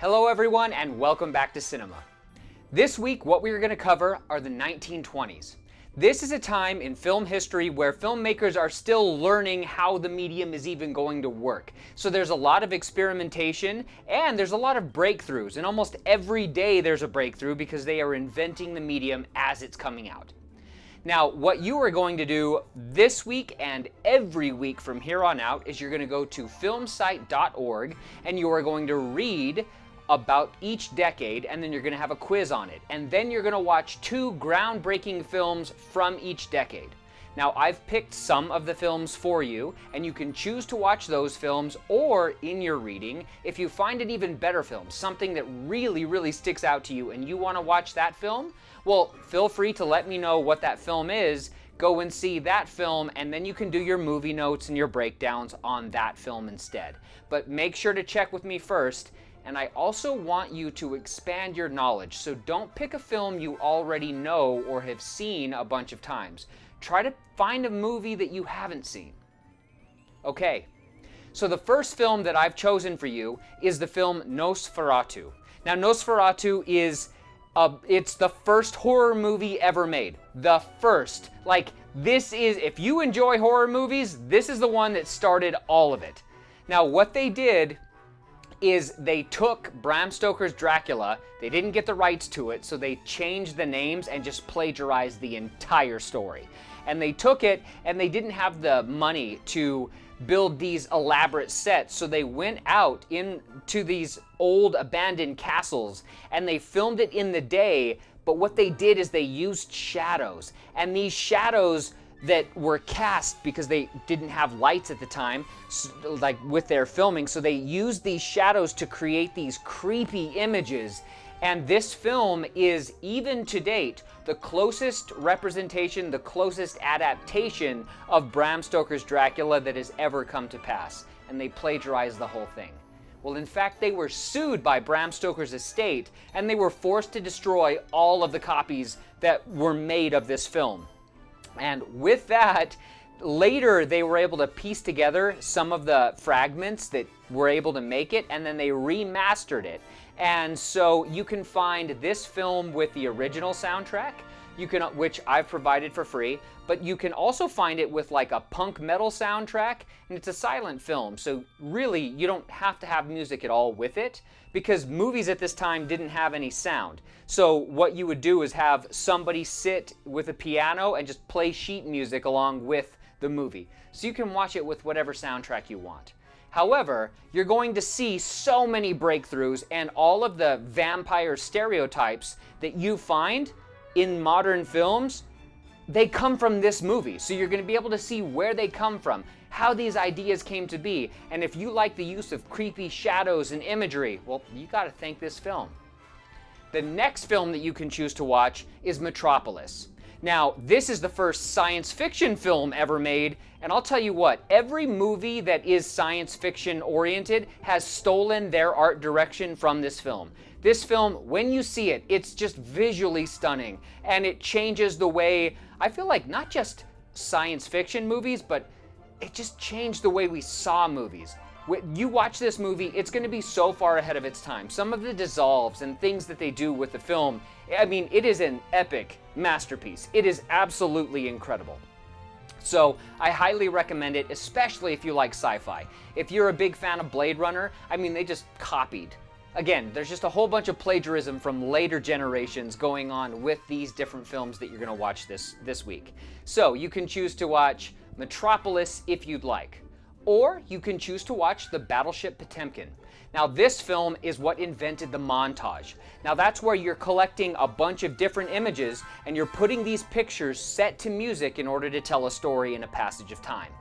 Hello everyone and welcome back to cinema. This week what we are going to cover are the 1920s. This is a time in film history where filmmakers are still learning how the medium is even going to work. So there's a lot of experimentation and there's a lot of breakthroughs and almost every day there's a breakthrough because they are inventing the medium as it's coming out. Now, what you are going to do this week and every week from here on out is you're going to go to filmsite.org and you are going to read about each decade and then you're going to have a quiz on it. And then you're going to watch two groundbreaking films from each decade. Now, I've picked some of the films for you, and you can choose to watch those films or in your reading, if you find an even better film, something that really, really sticks out to you and you want to watch that film, well, feel free to let me know what that film is. Go and see that film, and then you can do your movie notes and your breakdowns on that film instead. But make sure to check with me first and I also want you to expand your knowledge. So don't pick a film you already know or have seen a bunch of times. Try to find a movie that you haven't seen. Okay, so the first film that I've chosen for you is the film Nosferatu. Now Nosferatu is uh, it's the first horror movie ever made. The first. Like, this is, if you enjoy horror movies, this is the one that started all of it. Now, what they did is they took Bram Stoker's Dracula, they didn't get the rights to it, so they changed the names and just plagiarized the entire story. And they took it and they didn't have the money to build these elaborate sets, so they went out into these old abandoned castles and they filmed it in the day, but what they did is they used shadows. And these shadows that were cast because they didn't have lights at the time, like with their filming. So they used these shadows to create these creepy images. And this film is, even to date, the closest representation, the closest adaptation of Bram Stoker's Dracula that has ever come to pass. And they plagiarized the whole thing. Well, in fact, they were sued by Bram Stoker's estate, and they were forced to destroy all of the copies that were made of this film. And with that, later they were able to piece together some of the fragments that were able to make it, and then they remastered it. And so you can find this film with the original soundtrack, you can, which I've provided for free, but you can also find it with like a punk metal soundtrack, and it's a silent film. So really, you don't have to have music at all with it because movies at this time didn't have any sound. So what you would do is have somebody sit with a piano and just play sheet music along with the movie. So you can watch it with whatever soundtrack you want. However, you're going to see so many breakthroughs and all of the vampire stereotypes that you find in modern films, they come from this movie. So you're to be able to see where they come from, how these ideas came to be. And if you like the use of creepy shadows and imagery, well, you got to thank this film. The next film that you can choose to watch is Metropolis. Now, this is the first science fiction film ever made, and I'll tell you what, every movie that is science fiction oriented has stolen their art direction from this film. This film, when you see it, it's just visually stunning, and it changes the way, I feel like not just science fiction movies, but it just changed the way we saw movies. You watch this movie, it's going to be so far ahead of its time. Some of the dissolves and things that they do with the film, I mean, it is an epic masterpiece. It is absolutely incredible. So I highly recommend it, especially if you like sci-fi. If you're a big fan of Blade Runner, I mean, they just copied. Again, there's just a whole bunch of plagiarism from later generations going on with these different films that you're going to watch this, this week. So you can choose to watch Metropolis if you'd like or you can choose to watch the Battleship Potemkin. Now this film is what invented the montage. Now that's where you're collecting a bunch of different images and you're putting these pictures set to music in order to tell a story in a passage of time.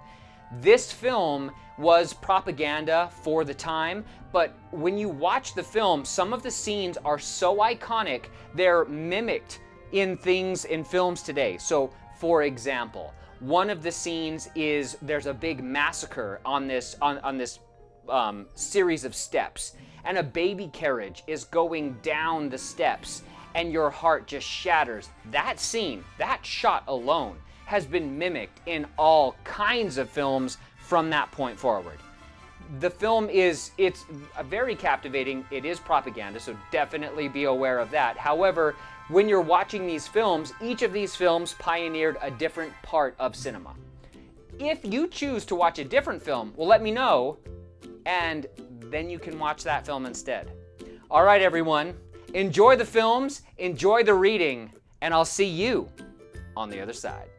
This film was propaganda for the time, but when you watch the film, some of the scenes are so iconic, they're mimicked in things in films today. So for example, one of the scenes is there's a big massacre on this on, on this um, series of steps, and a baby carriage is going down the steps, and your heart just shatters. That scene, that shot alone, has been mimicked in all kinds of films from that point forward. the film is it's very captivating. It is propaganda, so definitely be aware of that. However, when you're watching these films, each of these films pioneered a different part of cinema. If you choose to watch a different film, well, let me know, and then you can watch that film instead. All right, everyone, enjoy the films, enjoy the reading, and I'll see you on the other side.